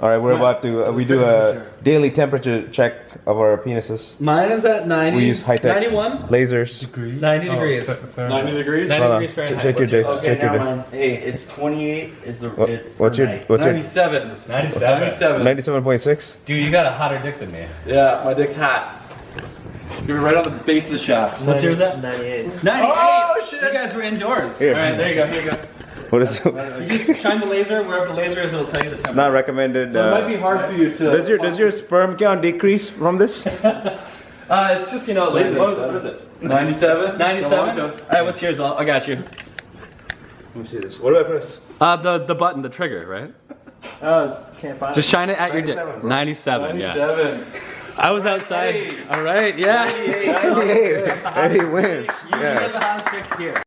All right, we're about to. Uh, we do a daily temperature check of our penises. Mine is at 90. We use high-tech 91. lasers. 90 degrees. 90 degrees? 90 degrees Fahrenheit. Check your What's dick. Okay, Check your now dick. mine. Hey, it's 28 is the. What- it- what's your night. what's your 97. 97. 97. ninety-seven point six? Dude, you got a hotter dick than me. Yeah, my dick's hot. It's gonna be right on the base of the shaft. What's yours at? 98. 98. Oh, shit. You guys were indoors. Here. All right, there you go. Here you go. What is? You shine the laser wherever the laser is. It'll tell you the temperature. It's not recommended. So it Uh, might be hard for you to. does your does your sperm count decrease from this? Uh, it's just you know, What is what, it? is, what is it? 97? 97. Come All on, go. right, what's yours? I'll, I got you. Let me see this. What do I press? Uh, the the button, the trigger, right? Oh, it's- can't find Just shine it at your 97, dick. bro. 97. Yeah. 97. I was outside. All right. Yeah. Hey, he wins. You Yeah. have the hottest dick here.